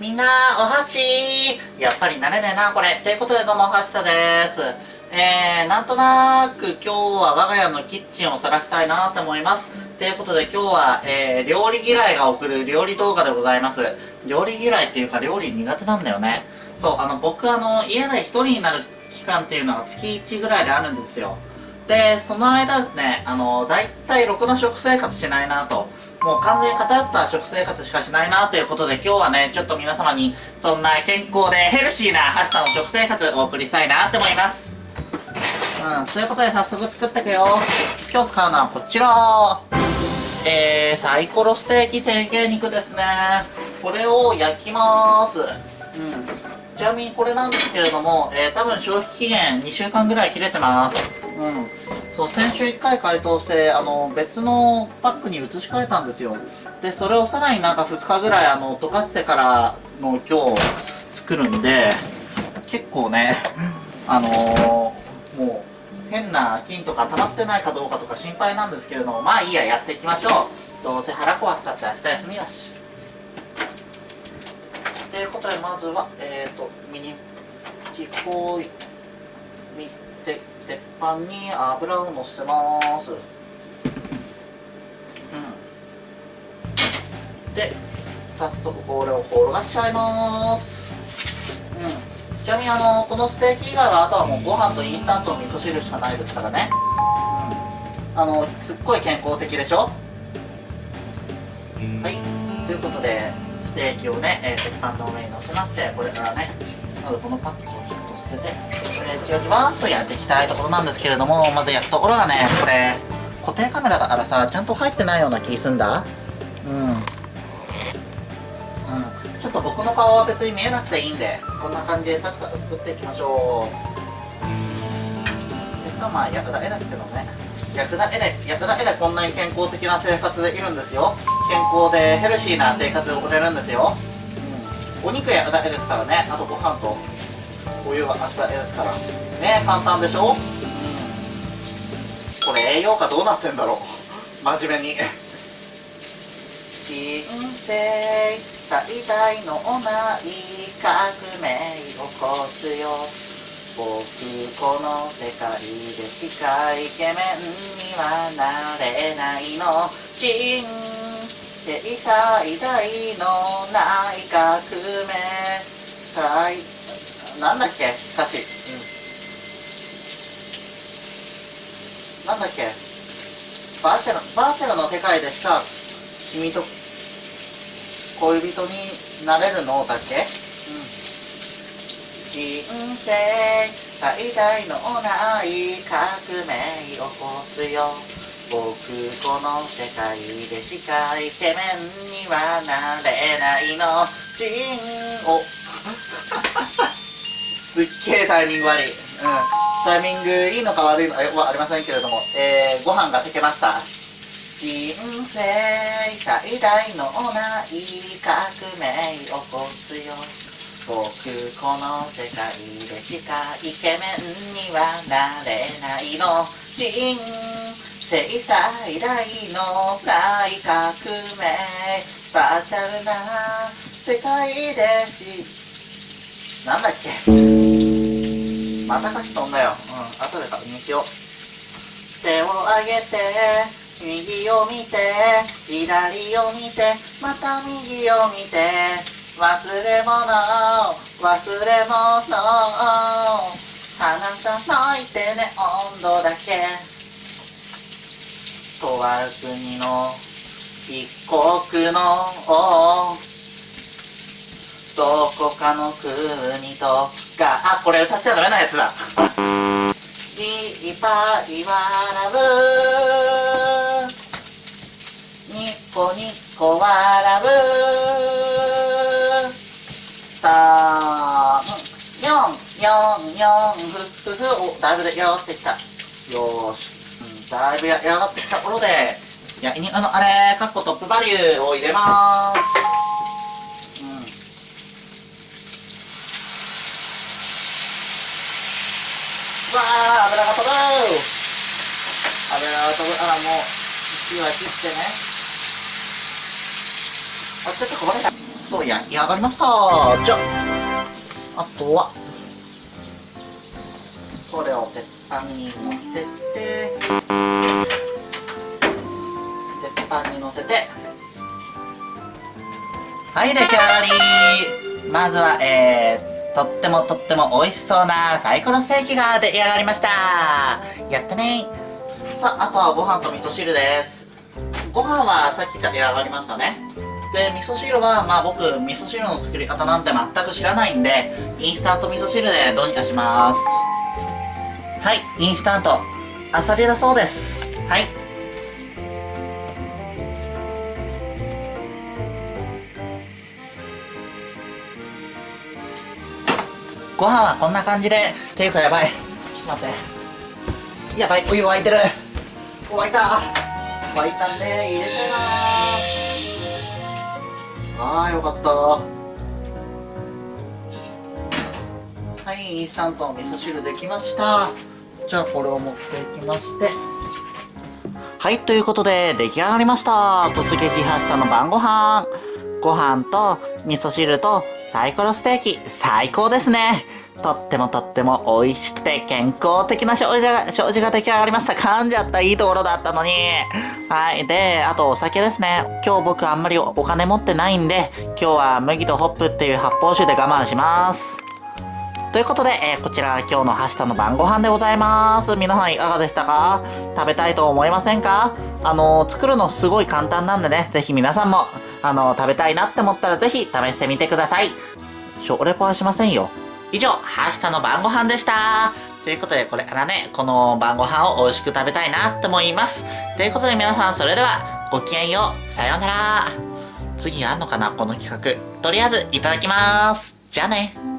みんな、お箸やっぱり慣れねえな、これ。ということで、どうも、おはしたです。えー、なんとなく今日は我が家のキッチンを晒したいなと思います。ということで今日は、えー、料理嫌いが送る料理動画でございます。料理嫌いっていうか料理苦手なんだよね。そう、あの、僕あの、家で一人になる期間っていうのが月1ぐらいであるんですよ。で、その間ですね、あの、大体ろくな食生活しないなと。もう完全に偏った食生活しかしないなということで今日はね、ちょっと皆様にそんな健康でヘルシーなハシタの食生活をお送りしたいなって思います。うん、ということで早速作っていくよ。今日使うのはこちら。えー、サイコロステーキ成形肉ですね。これを焼きます。うん。ちなみにこれなんですけれども、えー、多分消費期限2週間ぐらい切れてます。うん。そう、先週1回解凍して、あの、別のパックに移し替えたんですよ。で、それをさらになんか2日ぐらい、あの、溶かしてからの今日作るんで、結構ね、あのー、もう、変な菌とか溜まってないかどうかとか心配なんですけれども、まあいいや、やっていきましょう。どうせ腹壊したって明日休みだし。ということで、まずは、えっ、ー、と、ミニチコイ、鉄板に油をのせます。うん。で早速これを転がしちゃいます。うん。ちなみにあのこのステーキ以外はあとはもうご飯とインスタントの味噌汁しかないですからね。うん。あのすっごい健康的でしょ？はい。ということでステーキをね、えー、鉄板の上にのせましてこれからねまずこのパックをちょっと捨ててじわじわっとやっていきたいところなんですけれどもまず焼くところがねこれ固定カメラだからさちゃんと入ってないような気すんだ。うん。ちょっと僕の顔は別に見えなくていいんでこんな感じでサクサク作っていきましょう。結果まあ焼くだけですけどね焼くだけで焼くだけでこんなに健康的な生活できるんですよ。健康でヘルシーな生活を送れるんですよ、うん、お肉焼くだけですからねあとご飯と。お湯は熱々ですからね簡単でしょ、うん、これ栄養価どうなってんだろう？真面目に。人生最大のない革命を起こすよ。僕この世界でしかイケメンにはなれないの。人生最大のない革命。最なんだっけ？歌詞、うん、なんだっけ？バーチェロバーチェロの世界でしか君と恋人になれるのだっけ、うん、人生最大のない革命を起こすよ。僕この世界でしかイケメンにはなれないの。人を すっげえタイミング悪い。うん。タイミングいいのか悪いのかはありませんけれども、えー、ご飯が炊けました。人生最大のない革命起こすよ。僕この世界でしかイケメンにはなれないの。人生最大の大革命。バーチャルな世界でしなんだっけまた歌詞飛んだよ。うん、後で確認しよう。手を上げて、右を見て、左を見て、また右を見て、忘れ物、忘れ物、花咲いてね、温度だけ。とある国の一国のどこかの国とか。あこれ歌っちゃダメなやつだ。いっぱい笑う。ニコニコ笑う。三四四四ふふふ。おだいぶでやがってきた。よし、うん、だいぶやがってきたところで。焼肉のあれかっこトップバリューを入れます。あ油が飛ぶ。油が飛ぶ。あらもう火は切ってね。あちょっとこぼれた。と焼き上がりました。じゃ。ああとは。これを鉄板にのせて。鉄板にのせて。はい出来上がり。まずはえー、とってもとっても美味しそうなサイコロステーキが出来上がりました。やったね。さああとはご飯と味噌汁です。ご飯はさっき出来上がりましたね。で味噌汁はまあ僕味噌汁の作り方なんて全く知らないんでインスタント味噌汁でどうにかします。はいインスタント。あさりだそうです。はい。ご飯はこんな感じで。ていうかやばい。ちょっと待って。やばい。お湯沸いてる。沸いた。沸いたんで入れたいな。あーよかった。はいインスタントの味噌汁できました。じゃあこれを持っていきまして。はいということで出来上がりました。突撃発車の晩ご飯。ご飯と味噌汁とサイコロステーキ最高ですねとってもとっても美味しくて健康的な食事が、食事が出来上がりました。噛んじゃったいいところだったのに。はい。で、あとお酒ですね。今日僕あんまりお金持ってないんで、今日は麦とホップっていう発泡酒で我慢します。ということで、えー、こちら今日のハッシタの晩ご飯でございます。皆さんいかがでしたか？食べたいと思いませんか？あのー、作るのすごい簡単なんでね、ぜひ皆さんも、あの、食べたいなって思ったらぜひ試してみてください。食レポはしませんよ。以上、明日の晩ご飯でした。ということで、これからね、この晩ご飯を美味しく食べたいなって思います。ということで皆さん、それでは、ごきげんよう。さようなら。次あんのかなこの企画。とりあえず、いただきます。じゃあね。